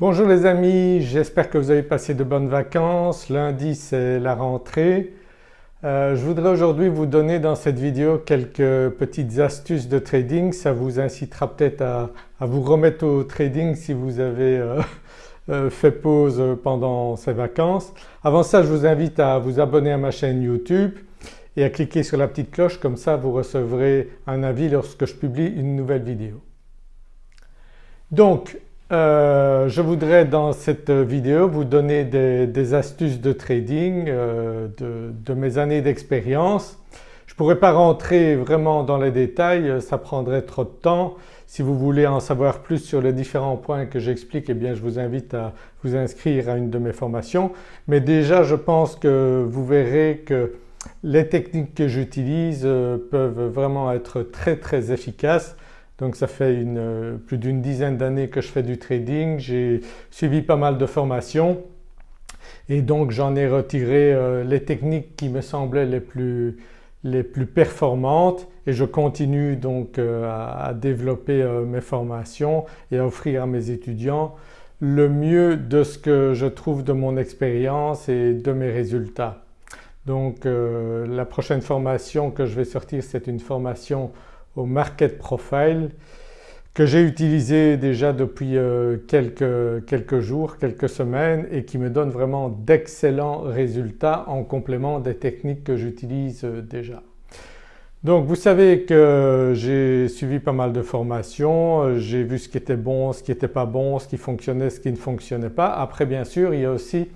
Bonjour les amis, j'espère que vous avez passé de bonnes vacances. Lundi c'est la rentrée. Euh, je voudrais aujourd'hui vous donner dans cette vidéo quelques petites astuces de trading. Ça vous incitera peut-être à, vous remettre au trading si vous avez euh, euh, fait pause pendant ces vacances. Avant ça je vous invite à vous abonner à ma chaîne YouTube et à cliquer sur la petite cloche comme ça vous recevrez un avis lorsque je publie une nouvelle vidéo. Donc euh, je voudrais dans cette vidéo vous donner des, astuces de trading euh, de, mes années d'expérience. Je ne pourrais pas rentrer vraiment dans les détails, ça prendrait trop de temps. Si vous voulez en savoir plus sur les différents points que j'explique, eh bien je vous invite à vous inscrire à une de mes formations. Mais déjà je pense que vous verrez que les techniques que j'utilise euh, peuvent vraiment être très très efficaces donc ça fait une, plus d'une dizaine d'années que je fais du trading, j'ai suivi pas mal de formations. Et donc j'en ai retiré euh, les techniques qui me semblaient les plus, les plus performantes. Et je continue donc euh, à, développer euh, mes formations et à offrir à mes étudiants le mieux de ce que je trouve de mon expérience et de mes résultats. Donc la prochaine formation que je vais sortir c'est une formation au Market Profile que j'ai utilisé déjà depuis euh, quelques, quelques, jours, quelques semaines et qui me donne vraiment d'excellents résultats en complément des techniques que j'utilise euh, déjà. Donc vous savez que j'ai suivi pas mal de formations, euh, j'ai vu ce qui était bon, ce qui n'était pas bon, ce qui fonctionnait, ce qui ne fonctionnait pas. Après bien sûr il y a aussi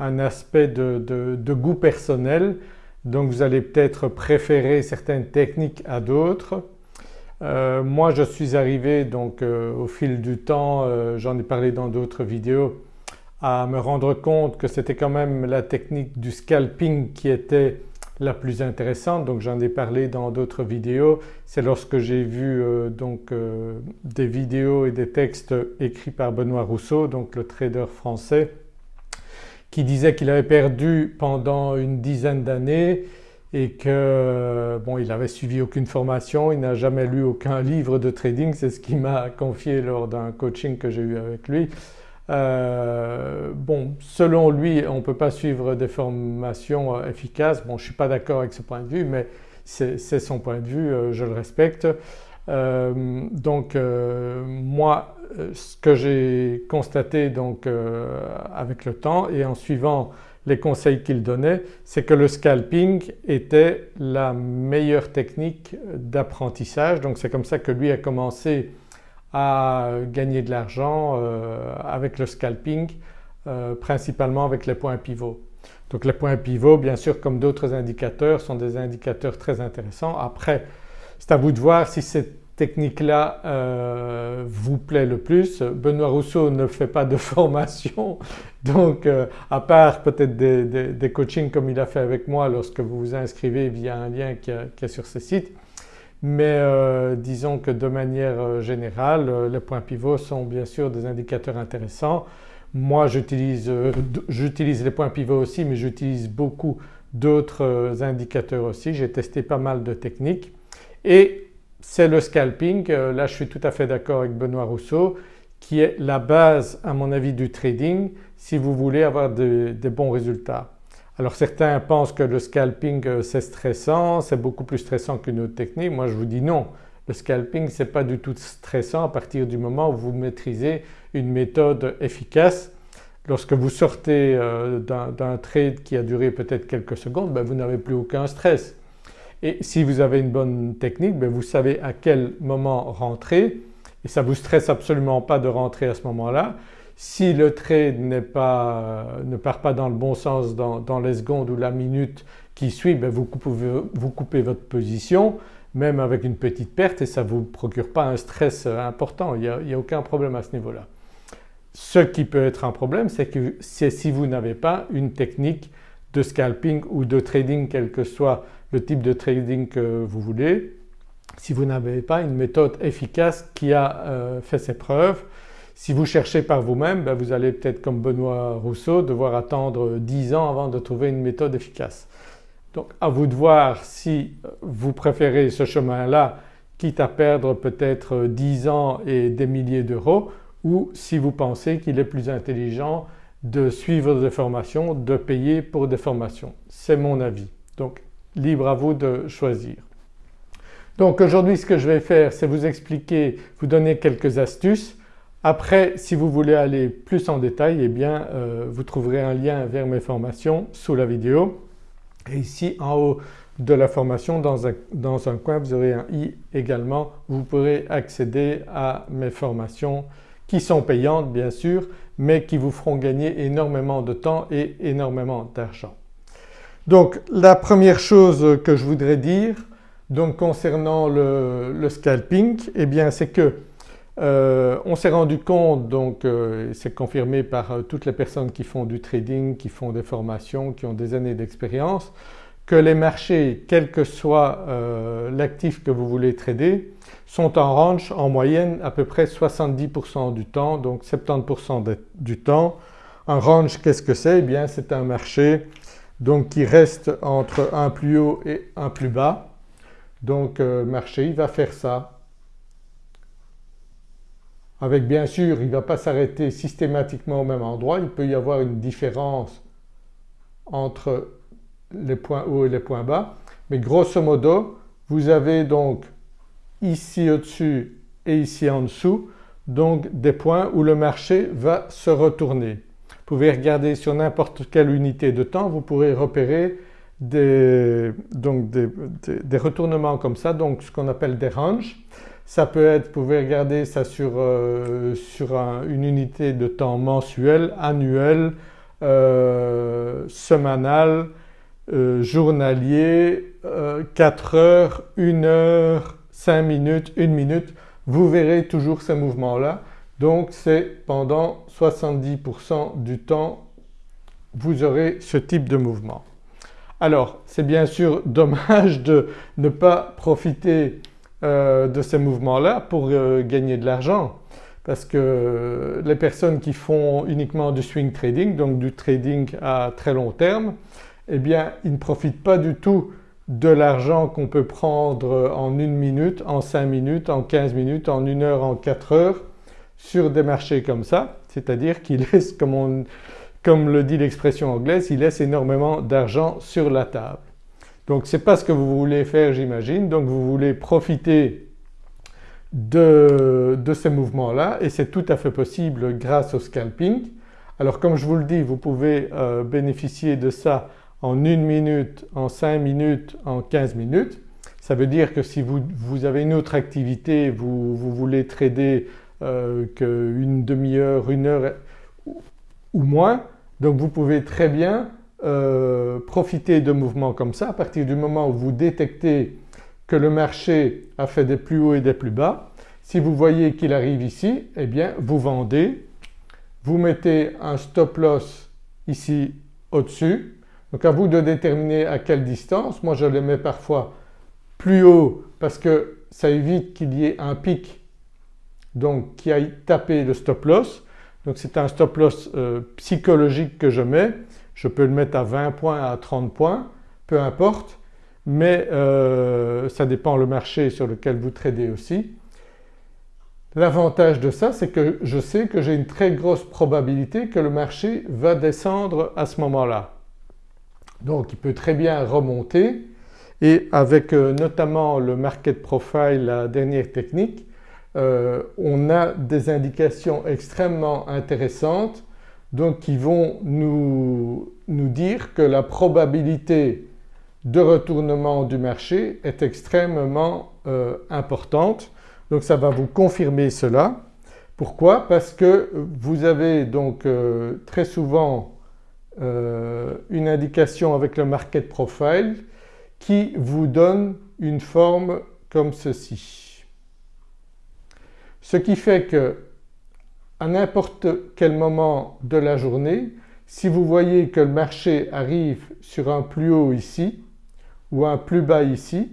un aspect de, de goût personnel donc vous allez peut-être préférer certaines techniques à d'autres euh, moi je suis arrivé donc euh, au fil du temps, euh, j'en ai parlé dans d'autres vidéos, à me rendre compte que c'était quand même la technique du scalping qui était la plus intéressante donc j'en ai parlé dans d'autres vidéos. C'est lorsque j'ai vu donc des vidéos et des textes écrits par Benoît Rousseau donc le trader français qui disait qu'il avait perdu pendant une dizaine d'années et que bon il n'avait suivi aucune formation, il n'a jamais lu aucun livre de trading, c'est ce qu'il m'a confié lors d'un coaching que j'ai eu avec lui. Euh, bon selon lui on ne peut pas suivre des formations euh, efficaces, bon je ne suis pas d'accord avec ce point de vue mais c'est son point de vue, euh, je le respecte. donc moi ce que j'ai constaté donc avec le temps et en suivant les conseils qu'il donnait c'est que le scalping était la meilleure technique d'apprentissage donc c'est comme ça que lui a commencé à gagner de l'argent euh, avec le scalping euh, principalement avec les points pivots. Donc les points pivots bien sûr comme d'autres indicateurs sont des indicateurs très intéressants. Après c'est à vous de voir si c'est technique-là euh, vous plaît le plus. Benoît Rousseau ne fait pas de formation donc euh, à part peut-être des, coachings comme il a fait avec moi lorsque vous vous inscrivez via un lien qui, est sur ce site mais euh, disons que de manière générale les points pivots sont bien sûr des indicateurs intéressants. Moi j'utilise les points pivots aussi mais j'utilise beaucoup d'autres indicateurs aussi, j'ai testé pas mal de techniques et c'est le scalping. Euh, là je suis tout à fait d'accord avec Benoît Rousseau qui est la base à mon avis du trading si vous voulez avoir des bons résultats. Alors certains pensent que le scalping euh, c'est stressant, c'est beaucoup plus stressant qu'une autre technique. Moi je vous dis non, le scalping c'est pas du tout stressant à partir du moment où vous maîtrisez une méthode efficace. Lorsque vous sortez euh, d'un trade qui a duré peut-être quelques secondes, ben, vous n'avez plus aucun stress. Et si vous avez une bonne technique, ben, vous savez à quel moment rentrer et ça ne vous stresse absolument pas de rentrer à ce moment-là. Si le trade ne part pas dans le bon sens dans, les secondes ou la minute qui suit, ben, vous, coupez, votre position même avec une petite perte et ça ne vous procure pas un stress important, il n'y a, aucun problème à ce niveau-là. Ce qui peut être un problème c'est si vous n'avez pas une technique de scalping ou de trading quel que soit le type de trading que vous voulez. Si vous n'avez pas une méthode efficace qui a euh, fait ses preuves, si vous cherchez par vous-même, ben vous allez peut-être comme Benoît Rousseau devoir attendre 10 ans avant de trouver une méthode efficace. Donc à vous de voir si vous préférez ce chemin-là quitte à perdre peut-être 10 ans et des milliers d'euros ou si vous pensez qu'il est plus intelligent de suivre des formations, de payer pour des formations. C'est mon avis. Donc libre à vous de choisir. Donc aujourd'hui ce que je vais faire c'est vous expliquer, vous donner quelques astuces. Après si vous voulez aller plus en détail eh bien euh, vous trouverez un lien vers mes formations sous la vidéo et ici en haut de la formation dans un, coin vous aurez un i également vous pourrez accéder à mes formations qui sont payantes bien sûr mais qui vous feront gagner énormément de temps et énormément d'argent. Donc la première chose que je voudrais dire donc concernant le, scalping eh bien c'est que euh, on s'est rendu compte donc euh, c'est confirmé par euh, toutes les personnes qui font du trading, qui font des formations, qui ont des années d'expérience que les marchés quel que soit l'actif que vous voulez trader sont en range en moyenne à peu près 70% du temps donc 70% du temps. Un range qu'est-ce que c'est? Eh bien c'est un marché donc qui reste entre un plus haut et un plus bas. Donc euh, marché il va faire ça. Avec bien sûr il ne va pas s'arrêter systématiquement au même endroit, il peut y avoir une différence entre les points hauts et les points bas mais grosso modo vous avez donc ici au-dessus et ici en dessous donc des points où le marché va se retourner. Vous pouvez regarder sur n'importe quelle unité de temps, vous pourrez repérer des, donc des, retournements comme ça, donc ce qu'on appelle des ranges. Ça peut être, vous pouvez regarder ça sur, euh, sur une unité de temps mensuelle, annuelle, euh, semanal, euh, journalier, 4 heures, 1 heure, 5 minutes, 1 minute, vous verrez toujours ces mouvements-là. Donc c'est pendant 70% du temps vous aurez ce type de mouvement. Alors c'est bien sûr dommage de ne pas profiter euh, de ces mouvements-là pour euh, gagner de l'argent parce que les personnes qui font uniquement du swing trading, donc du trading à très long terme, eh bien ils ne profitent pas du tout de l'argent qu'on peut prendre en une minute, en 5 minutes, en 15 minutes, en une heure, en 4 heures sur des marchés comme ça, c'est-à-dire qu'il laisse, comme, comme le dit l'expression anglaise, il laisse énormément d'argent sur la table. Donc ce n'est pas ce que vous voulez faire j'imagine, donc vous voulez profiter de, de ces mouvements-là et c'est tout à fait possible grâce au scalping. Alors comme je vous le dis vous pouvez euh, bénéficier de ça en une minute, en 5 minutes, en 15 minutes. Ça veut dire que si vous, vous avez une autre activité, vous, vous voulez trader euh, qu'une demi-heure, une heure ou moins, donc vous pouvez très bien euh, profiter de mouvements comme ça à partir du moment où vous détectez que le marché a fait des plus hauts et des plus bas. Si vous voyez qu'il arrive ici, eh bien vous vendez, vous mettez un stop loss ici au-dessus donc à vous de déterminer à quelle distance. Moi je les mets parfois plus haut parce que ça évite qu'il y ait un pic donc qui aille taper le stop loss. Donc c'est un stop loss euh, psychologique que je mets. Je peux le mettre à 20 points, à 30 points, peu importe mais euh, ça dépend le marché sur lequel vous tradez aussi. L'avantage de ça c'est que je sais que j'ai une très grosse probabilité que le marché va descendre à ce moment-là. Donc il peut très bien remonter et avec euh, notamment le market profile, la dernière technique, euh, on a des indications extrêmement intéressantes donc qui vont nous, dire que la probabilité de retournement du marché est extrêmement euh, importante. Donc ça va vous confirmer cela. Pourquoi? Parce que vous avez donc très souvent euh, une indication avec le market profile qui vous donne une forme comme ceci. Ce qui fait que à n'importe quel moment de la journée, si vous voyez que le marché arrive sur un plus haut ici ou un plus bas ici,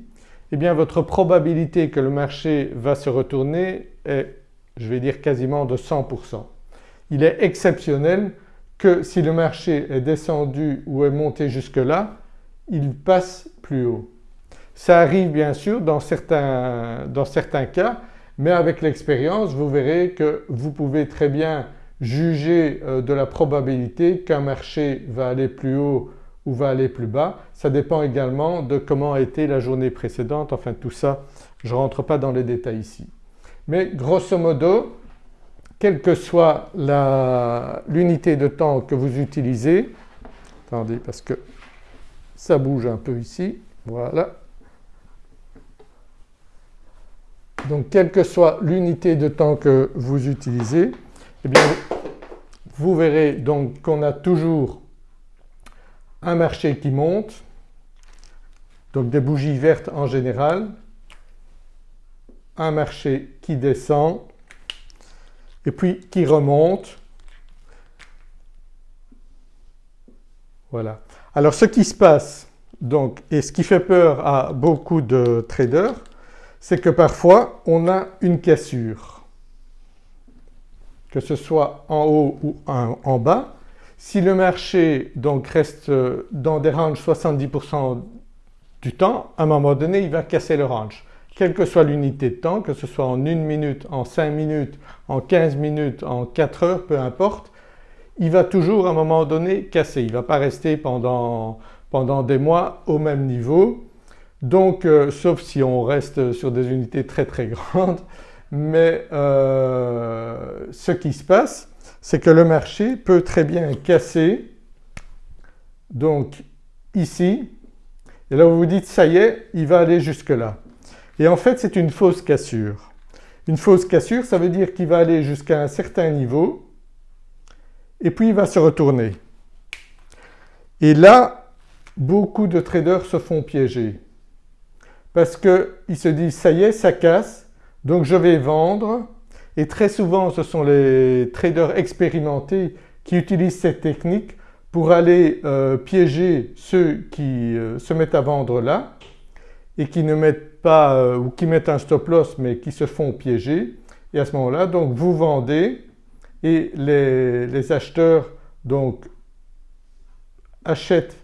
eh bien votre probabilité que le marché va se retourner est je vais dire quasiment de 100%. Il est exceptionnel que si le marché est descendu ou est monté jusque là, il passe plus haut. Ça arrive bien sûr dans certains, dans certains cas mais avec l'expérience vous verrez que vous pouvez très bien juger euh, de la probabilité qu'un marché va aller plus haut ou va aller plus bas. Ça dépend également de comment a été la journée précédente, enfin tout ça je ne rentre pas dans les détails ici. Mais grosso modo, quelle que soit l'unité de temps que vous utilisez, attendez parce que ça bouge un peu ici, voilà. Donc quelle que soit l'unité de temps que vous utilisez, eh vous verrez donc qu'on a toujours un marché qui monte, donc des bougies vertes en général, un marché qui descend et puis qui remonte. Voilà. Alors ce qui se passe donc et ce qui fait peur à beaucoup de traders c'est que parfois on a une cassure que ce soit en haut ou en bas. Si le marché donc reste dans des ranges 70% du temps, à un moment donné il va casser le range. Quelle que soit l'unité de temps, que ce soit en une minute, en 5 minutes, en 15 minutes, en 4 heures, peu importe, il va toujours à un moment donné casser. Il ne va pas rester pendant des mois au même niveau. Donc euh, sauf si on reste sur des unités très très grandes. Mais euh, ce qui se passe c'est que le marché peut très bien casser. Donc ici. Et là vous vous dites ça y est il va aller jusque là et en fait c'est une fausse cassure. Une fausse cassure ça veut dire qu'il va aller jusqu'à un certain niveau. Et puis il va se retourner. Et là beaucoup de traders se font piéger parce qu'ils se disent ça y est ça casse donc je vais vendre. Et très souvent ce sont les traders expérimentés qui utilisent cette technique pour aller euh, piéger ceux qui euh, se mettent à vendre là et qui ne mettent pas euh, ou qui mettent un stop loss mais qui se font piéger. Et à ce moment-là donc vous vendez et les, les acheteurs donc achètent,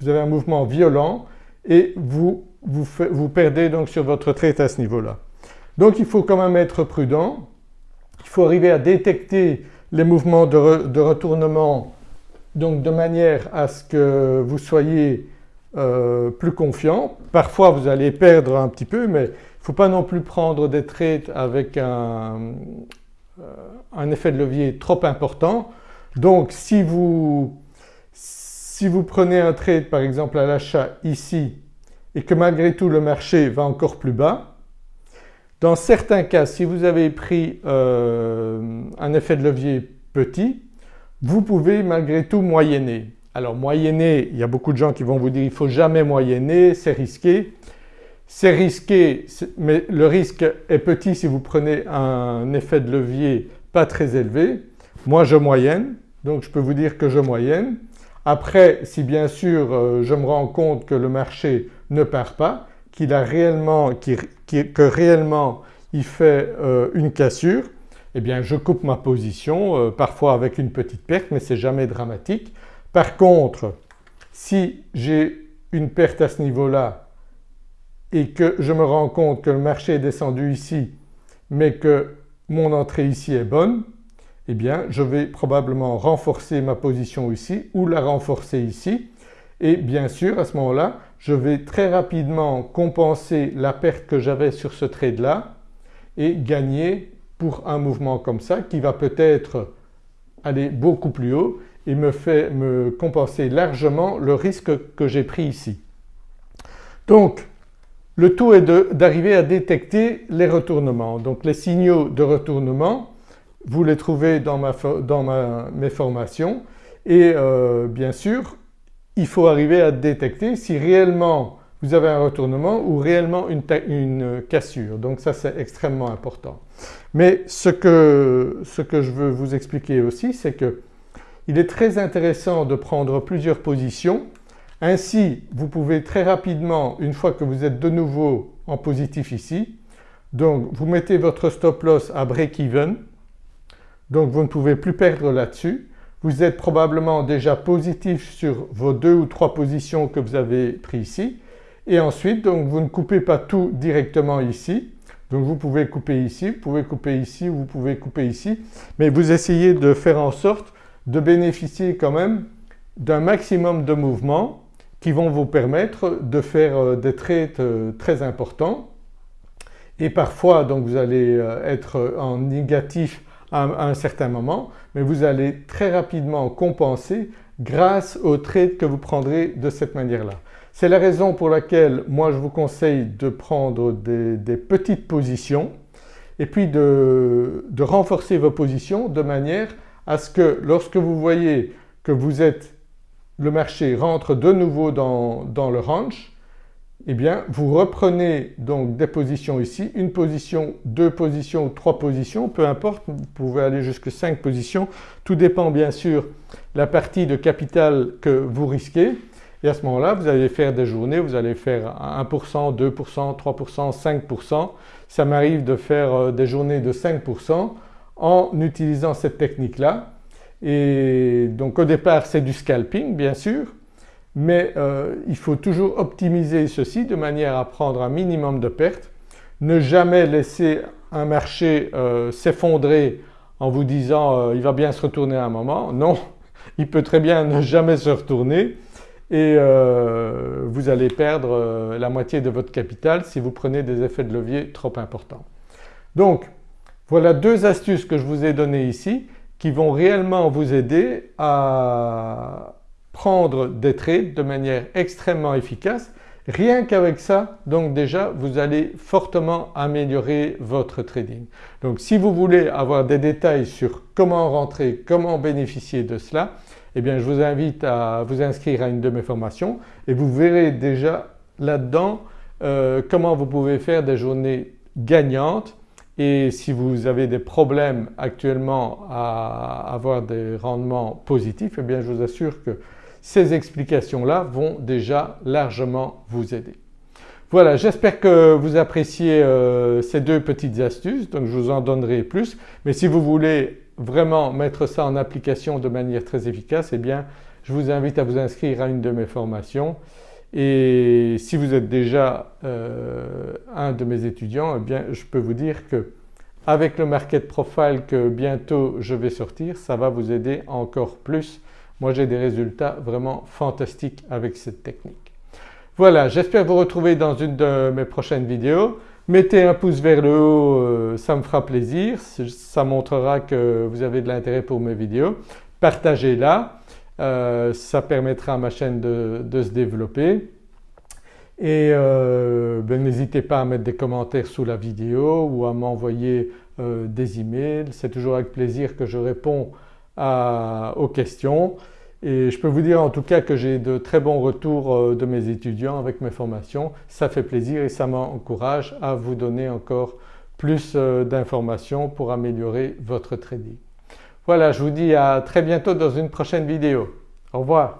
vous avez un mouvement violent et vous, vous, perdez donc sur votre trade à ce niveau-là. Donc il faut quand même être prudent, il faut arriver à détecter les mouvements de, retournement donc de manière à ce que vous soyez euh, plus confiant. Parfois vous allez perdre un petit peu mais il ne faut pas non plus prendre des trades avec un, euh, un, effet de levier trop important. Donc si vous, si vous prenez un trade par exemple à l'achat ici et que malgré tout le marché va encore plus bas, dans certains cas, si vous avez pris euh, un effet de levier petit, vous pouvez malgré tout moyenner. Alors moyenner, il y a beaucoup de gens qui vont vous dire il ne faut jamais moyenner, c'est risqué. C'est risqué mais le risque est petit si vous prenez un effet de levier pas très élevé. Moi je moyenne donc je peux vous dire que je moyenne. Après si bien sûr euh, je me rends compte que le marché ne part pas, qu'il a réellement, que réellement il fait euh, une cassure, eh bien je coupe ma position, euh, parfois avec une petite perte mais c'est jamais dramatique. Par contre si j'ai une perte à ce niveau-là et que je me rends compte que le marché est descendu ici mais que mon entrée ici est bonne, eh bien je vais probablement renforcer ma position ici ou la renforcer ici et bien sûr à ce moment-là je vais très rapidement compenser la perte que j'avais sur ce trade-là et gagner pour un mouvement comme ça qui va peut-être aller beaucoup plus haut et me fait me compenser largement le risque que j'ai pris ici. Donc le tout est d'arriver à détecter les retournements. Donc les signaux de retournement vous les trouvez dans, ma, dans mes formations et euh, bien sûr il faut arriver à détecter si réellement vous avez un retournement ou réellement une, cassure. Donc ça c'est extrêmement important. Mais ce que, ce que je veux vous expliquer aussi c'est que il est très intéressant de prendre plusieurs positions. Ainsi vous pouvez très rapidement une fois que vous êtes de nouveau en positif ici donc vous mettez votre stop loss à break-even donc vous ne pouvez plus perdre là-dessus vous êtes probablement déjà positif sur vos deux ou trois positions que vous avez pris ici. Et ensuite donc vous ne coupez pas tout directement ici, Donc vous pouvez couper ici, vous pouvez couper ici, vous pouvez couper ici. Mais vous essayez de faire en sorte de bénéficier quand même d'un maximum de mouvements qui vont vous permettre de faire euh, des trades euh, très importants. Et parfois donc vous allez euh, être en négatif à un certain moment mais vous allez très rapidement compenser grâce aux trades que vous prendrez de cette manière-là. C'est la raison pour laquelle moi je vous conseille de prendre des, petites positions et puis de, renforcer vos positions de manière à ce que lorsque vous voyez que vous êtes, le marché rentre de nouveau dans, dans le range, eh bien vous reprenez donc des positions ici, une position, deux positions trois positions, peu importe, vous pouvez aller jusqu'à cinq positions, tout dépend bien sûr la partie de capital que vous risquez. Et à ce moment-là vous allez faire des journées, vous allez faire 1%, 2%, 3%, 5%. Ça m'arrive de faire euh, des journées de 5% en utilisant cette technique-là. Et donc au départ c'est du scalping bien sûr mais euh, il faut toujours optimiser ceci de manière à prendre un minimum de pertes, ne jamais laisser un marché euh, s'effondrer en vous disant il va bien se retourner à un moment, non il peut très bien ne jamais se retourner. Et euh, vous allez perdre euh, la moitié de votre capital si vous prenez des effets de levier trop importants. Donc voilà deux astuces que je vous ai données ici qui vont réellement vous aider à prendre des trades de manière extrêmement efficace. Rien qu'avec ça donc déjà vous allez fortement améliorer votre trading. Donc si vous voulez avoir des détails sur comment rentrer, comment bénéficier de cela, eh bien je vous invite à vous inscrire à une de mes formations et vous verrez déjà là-dedans euh, comment vous pouvez faire des journées gagnantes et si vous avez des problèmes actuellement à avoir des rendements positifs eh bien je vous assure que ces explications-là vont déjà largement vous aider. Voilà j'espère que vous appréciez euh, ces deux petites astuces donc je vous en donnerai plus mais si vous voulez vraiment mettre ça en application de manière très efficace eh bien je vous invite à vous inscrire à une de mes formations et si vous êtes déjà euh, un de mes étudiants eh bien je peux vous dire que avec le market profile que bientôt je vais sortir ça va vous aider encore plus. Moi j'ai des résultats vraiment fantastiques avec cette technique. Voilà j'espère vous retrouver dans une de mes prochaines vidéos. Mettez un pouce vers le haut, euh, ça me fera plaisir, ça montrera que vous avez de l'intérêt pour mes vidéos. Partagez-la, euh, ça permettra à ma chaîne de, se développer. Et euh, ben, n'hésitez pas à mettre des commentaires sous la vidéo ou à m'envoyer des emails. C'est toujours avec plaisir que je réponds aux questions. Et je peux vous dire en tout cas que j'ai de très bons retours euh, de mes étudiants avec mes formations. Ça fait plaisir et ça m'encourage à vous donner encore plus euh, d'informations pour améliorer votre trading. Voilà je vous dis à très bientôt dans une prochaine vidéo. Au revoir.